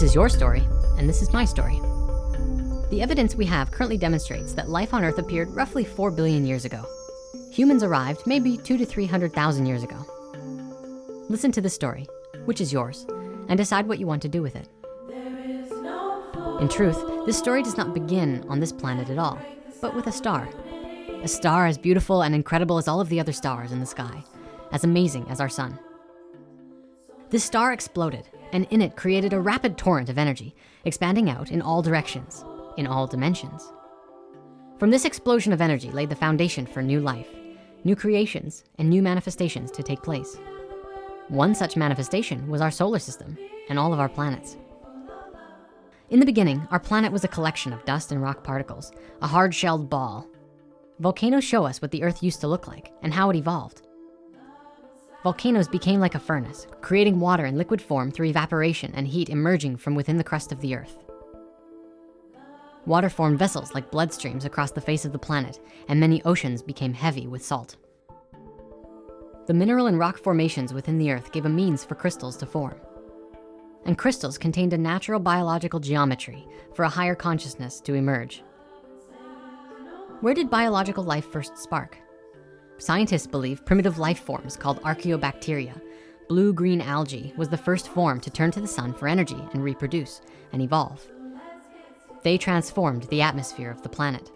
This is your story, and this is my story. The evidence we have currently demonstrates that life on Earth appeared roughly 4 billion years ago. Humans arrived maybe two to 300,000 years ago. Listen to this story, which is yours, and decide what you want to do with it. In truth, this story does not begin on this planet at all, but with a star. A star as beautiful and incredible as all of the other stars in the sky, as amazing as our sun. This star exploded, and in it created a rapid torrent of energy, expanding out in all directions, in all dimensions. From this explosion of energy laid the foundation for new life, new creations, and new manifestations to take place. One such manifestation was our solar system and all of our planets. In the beginning, our planet was a collection of dust and rock particles, a hard-shelled ball. Volcanoes show us what the earth used to look like and how it evolved. Volcanoes became like a furnace, creating water in liquid form through evaporation and heat emerging from within the crust of the earth. Water formed vessels like bloodstreams across the face of the planet, and many oceans became heavy with salt. The mineral and rock formations within the earth gave a means for crystals to form. And crystals contained a natural biological geometry for a higher consciousness to emerge. Where did biological life first spark? Scientists believe primitive life forms called archaeobacteria, blue-green algae was the first form to turn to the sun for energy and reproduce and evolve. They transformed the atmosphere of the planet.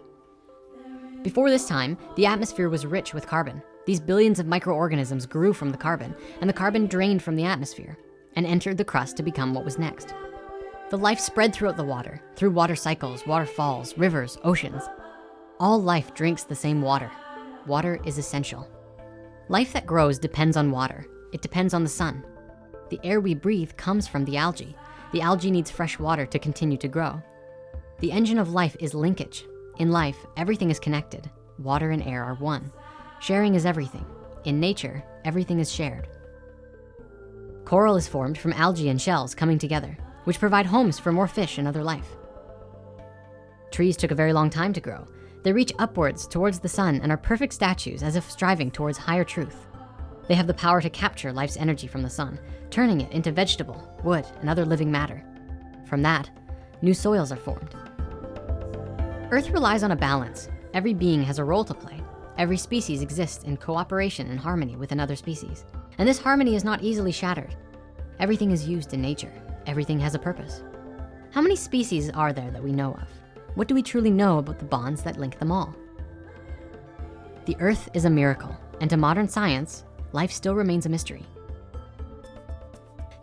Before this time, the atmosphere was rich with carbon. These billions of microorganisms grew from the carbon and the carbon drained from the atmosphere and entered the crust to become what was next. The life spread throughout the water, through water cycles, waterfalls, rivers, oceans. All life drinks the same water. Water is essential. Life that grows depends on water. It depends on the sun. The air we breathe comes from the algae. The algae needs fresh water to continue to grow. The engine of life is linkage. In life, everything is connected. Water and air are one. Sharing is everything. In nature, everything is shared. Coral is formed from algae and shells coming together, which provide homes for more fish and other life. Trees took a very long time to grow. They reach upwards towards the sun and are perfect statues as if striving towards higher truth. They have the power to capture life's energy from the sun, turning it into vegetable, wood, and other living matter. From that, new soils are formed. Earth relies on a balance. Every being has a role to play. Every species exists in cooperation and harmony with another species. And this harmony is not easily shattered. Everything is used in nature. Everything has a purpose. How many species are there that we know of? What do we truly know about the bonds that link them all? The earth is a miracle, and to modern science, life still remains a mystery.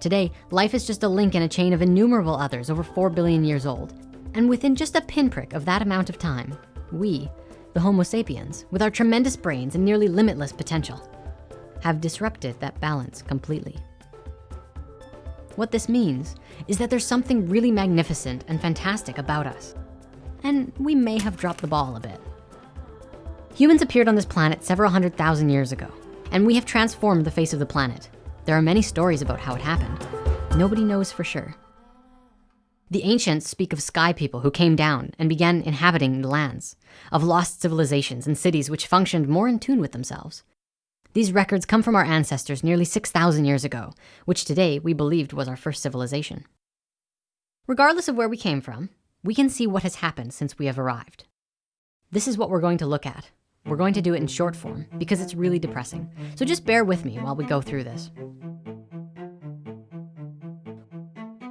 Today, life is just a link in a chain of innumerable others over 4 billion years old. And within just a pinprick of that amount of time, we, the Homo sapiens, with our tremendous brains and nearly limitless potential, have disrupted that balance completely. What this means is that there's something really magnificent and fantastic about us. And we may have dropped the ball a bit. Humans appeared on this planet several hundred thousand years ago, and we have transformed the face of the planet. There are many stories about how it happened. Nobody knows for sure. The ancients speak of sky people who came down and began inhabiting the lands, of lost civilizations and cities which functioned more in tune with themselves. These records come from our ancestors nearly 6,000 years ago, which today we believed was our first civilization. Regardless of where we came from, we can see what has happened since we have arrived. This is what we're going to look at. We're going to do it in short form because it's really depressing. So just bear with me while we go through this.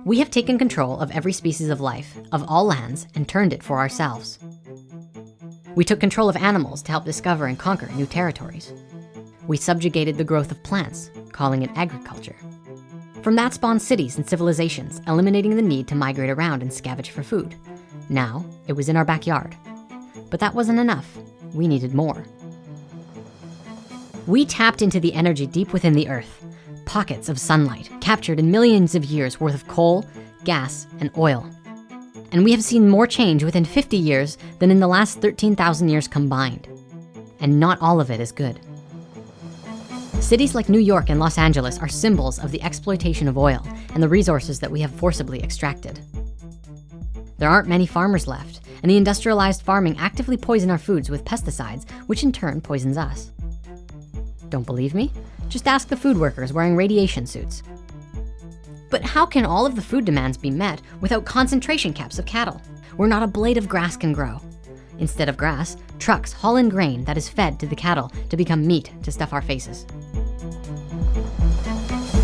We have taken control of every species of life, of all lands, and turned it for ourselves. We took control of animals to help discover and conquer new territories. We subjugated the growth of plants, calling it agriculture. From that spawned cities and civilizations, eliminating the need to migrate around and scavenge for food. Now, it was in our backyard. But that wasn't enough. We needed more. We tapped into the energy deep within the earth, pockets of sunlight captured in millions of years worth of coal, gas, and oil. And we have seen more change within 50 years than in the last 13,000 years combined. And not all of it is good. Cities like New York and Los Angeles are symbols of the exploitation of oil and the resources that we have forcibly extracted. There aren't many farmers left, and the industrialized farming actively poison our foods with pesticides, which in turn poisons us. Don't believe me? Just ask the food workers wearing radiation suits. But how can all of the food demands be met without concentration caps of cattle, where not a blade of grass can grow? Instead of grass, trucks haul in grain that is fed to the cattle to become meat to stuff our faces.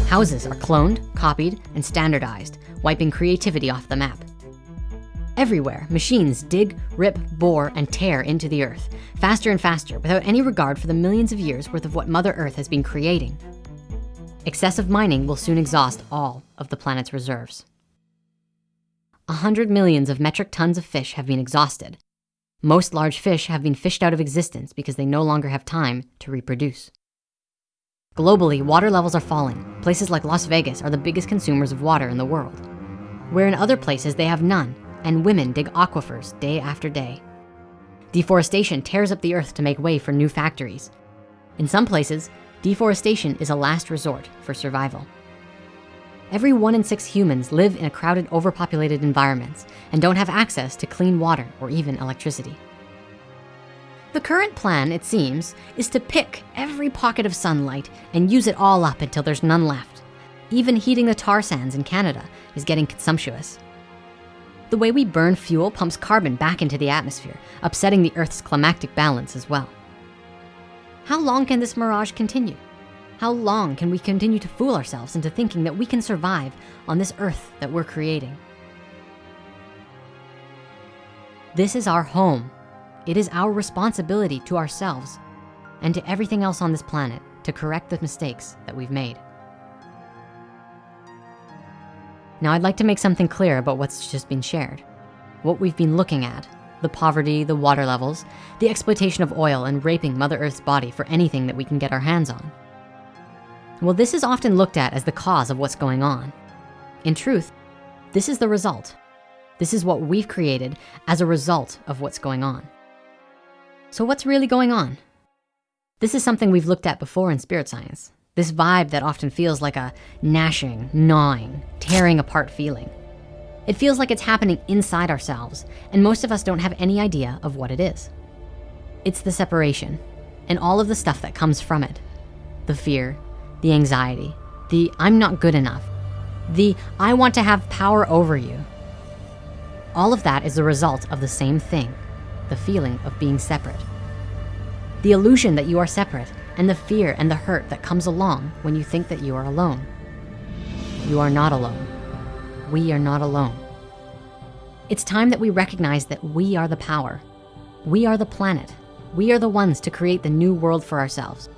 Houses are cloned, copied, and standardized, wiping creativity off the map. Everywhere, machines dig, rip, bore, and tear into the earth, faster and faster, without any regard for the millions of years worth of what Mother Earth has been creating. Excessive mining will soon exhaust all of the planet's reserves. A hundred millions of metric tons of fish have been exhausted. Most large fish have been fished out of existence because they no longer have time to reproduce. Globally, water levels are falling. Places like Las Vegas are the biggest consumers of water in the world, where in other places they have none and women dig aquifers day after day. Deforestation tears up the earth to make way for new factories. In some places, deforestation is a last resort for survival. Every one in six humans live in a crowded, overpopulated environments and don't have access to clean water or even electricity. The current plan, it seems, is to pick every pocket of sunlight and use it all up until there's none left. Even heating the tar sands in Canada is getting consumptuous. The way we burn fuel pumps carbon back into the atmosphere, upsetting the Earth's climactic balance as well. How long can this mirage continue? How long can we continue to fool ourselves into thinking that we can survive on this Earth that we're creating? This is our home. It is our responsibility to ourselves and to everything else on this planet to correct the mistakes that we've made. Now I'd like to make something clear about what's just been shared. What we've been looking at, the poverty, the water levels, the exploitation of oil and raping Mother Earth's body for anything that we can get our hands on. Well, this is often looked at as the cause of what's going on. In truth, this is the result. This is what we've created as a result of what's going on. So what's really going on? This is something we've looked at before in spirit science. This vibe that often feels like a gnashing, gnawing, tearing apart feeling. It feels like it's happening inside ourselves, and most of us don't have any idea of what it is. It's the separation and all of the stuff that comes from it. The fear, the anxiety, the I'm not good enough, the I want to have power over you. All of that is the result of the same thing, the feeling of being separate. The illusion that you are separate and the fear and the hurt that comes along when you think that you are alone. You are not alone. We are not alone. It's time that we recognize that we are the power. We are the planet. We are the ones to create the new world for ourselves.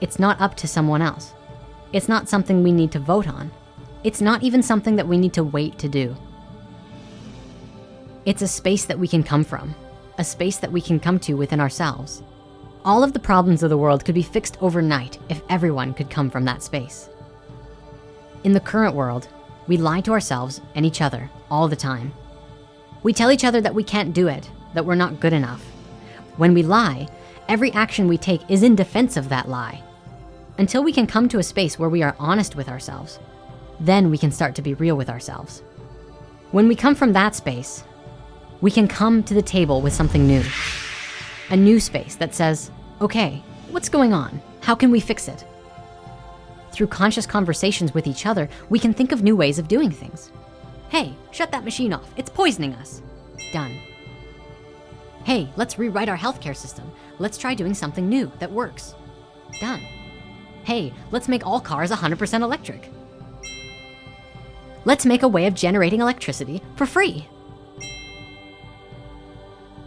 It's not up to someone else. It's not something we need to vote on. It's not even something that we need to wait to do. It's a space that we can come from, a space that we can come to within ourselves. All of the problems of the world could be fixed overnight if everyone could come from that space. In the current world, we lie to ourselves and each other all the time. We tell each other that we can't do it, that we're not good enough. When we lie, every action we take is in defense of that lie. Until we can come to a space where we are honest with ourselves, then we can start to be real with ourselves. When we come from that space, we can come to the table with something new a new space that says, okay, what's going on? How can we fix it? Through conscious conversations with each other, we can think of new ways of doing things. Hey, shut that machine off. It's poisoning us. Done. Hey, let's rewrite our healthcare system. Let's try doing something new that works. Done. Hey, let's make all cars 100% electric. Let's make a way of generating electricity for free.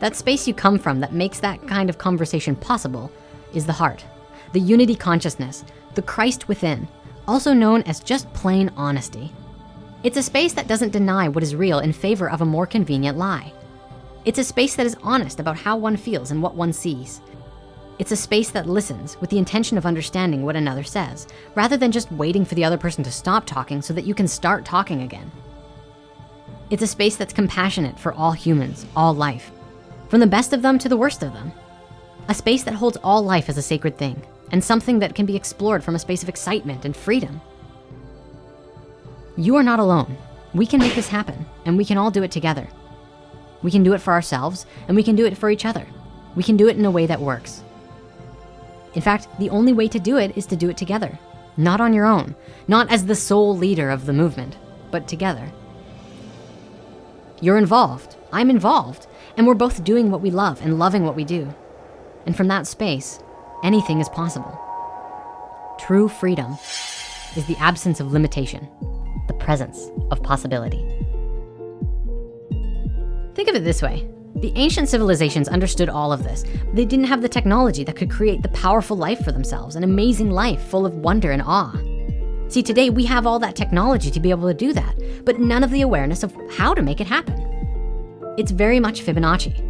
That space you come from that makes that kind of conversation possible is the heart, the unity consciousness, the Christ within, also known as just plain honesty. It's a space that doesn't deny what is real in favor of a more convenient lie. It's a space that is honest about how one feels and what one sees. It's a space that listens with the intention of understanding what another says, rather than just waiting for the other person to stop talking so that you can start talking again. It's a space that's compassionate for all humans, all life, from the best of them to the worst of them. A space that holds all life as a sacred thing and something that can be explored from a space of excitement and freedom. You are not alone. We can make this happen and we can all do it together. We can do it for ourselves and we can do it for each other. We can do it in a way that works. In fact, the only way to do it is to do it together. not on your own, not as the sole leader of the movement, but together. You're involved, I'm involved, and we're both doing what we love and loving what we do. And from that space, anything is possible. True freedom is the absence of limitation, the presence of possibility. Think of it this way. The ancient civilizations understood all of this. They didn't have the technology that could create the powerful life for themselves, an amazing life full of wonder and awe. See, today we have all that technology to be able to do that, but none of the awareness of how to make it happen. It's very much Fibonacci.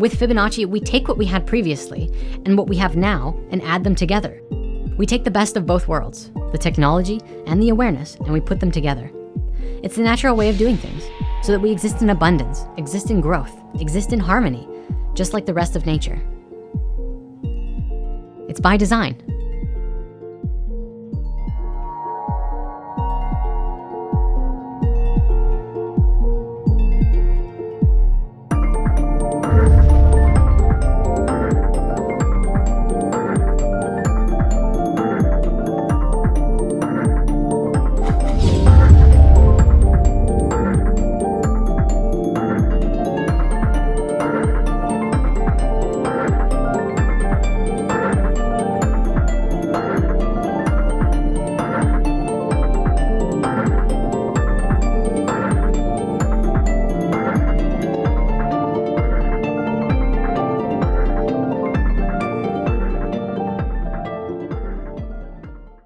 With Fibonacci, we take what we had previously and what we have now and add them together. We take the best of both worlds, the technology and the awareness, and we put them together. It's the natural way of doing things so that we exist in abundance, exist in growth, exist in harmony, just like the rest of nature. It's by design.